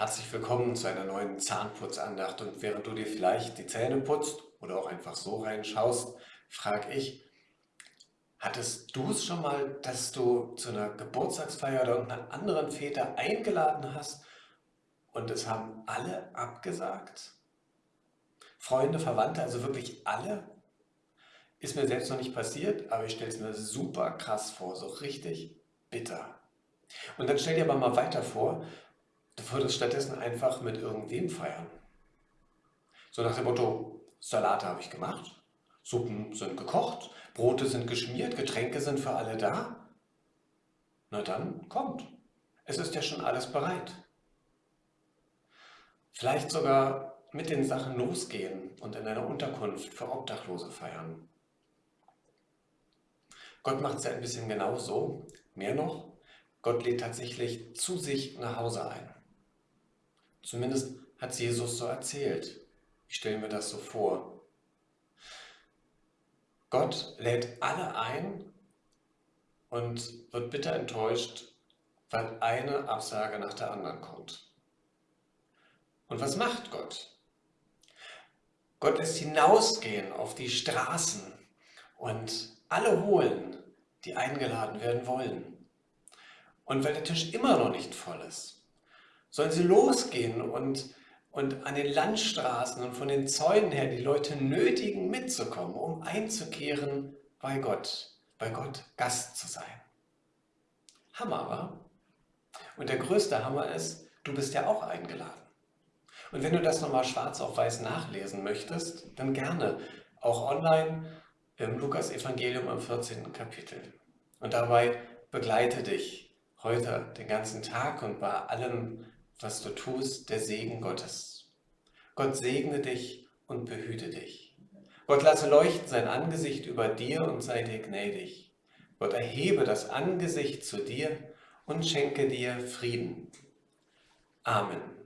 Herzlich willkommen zu einer neuen Zahnputzandacht und während du dir vielleicht die Zähne putzt oder auch einfach so reinschaust, frage ich, hattest du es schon mal, dass du zu einer Geburtstagsfeier oder irgendeiner anderen Fete eingeladen hast und es haben alle abgesagt? Freunde, Verwandte, also wirklich alle? Ist mir selbst noch nicht passiert, aber ich stelle es mir super krass vor, so richtig bitter. Und dann stell dir aber mal weiter vor, du würdest stattdessen einfach mit irgendwem feiern. So nach dem Motto, Salate habe ich gemacht, Suppen sind gekocht, Brote sind geschmiert, Getränke sind für alle da. Na dann, kommt. Es ist ja schon alles bereit. Vielleicht sogar mit den Sachen losgehen und in einer Unterkunft für Obdachlose feiern. Gott macht es ja ein bisschen genauso. Mehr noch, Gott lädt tatsächlich zu sich nach Hause ein. Zumindest hat es Jesus so erzählt. Ich stelle mir das so vor. Gott lädt alle ein und wird bitter enttäuscht, weil eine Absage nach der anderen kommt. Und was macht Gott? Gott lässt hinausgehen auf die Straßen und alle holen, die eingeladen werden wollen. Und weil der Tisch immer noch nicht voll ist, sollen sie losgehen und, und an den Landstraßen und von den Zäunen her die Leute nötigen mitzukommen, um einzukehren bei Gott, bei Gott Gast zu sein. Hammer, wa? Und der größte Hammer ist, du bist ja auch eingeladen. Und wenn du das nochmal schwarz auf weiß nachlesen möchtest, dann gerne, auch online im Lukas-Evangelium im 14. Kapitel. Und dabei begleite dich heute den ganzen Tag und bei allem, was du tust, der Segen Gottes. Gott segne dich und behüte dich. Gott lasse leuchten sein Angesicht über dir und sei dir gnädig. Gott erhebe das Angesicht zu dir und schenke dir Frieden. Amen.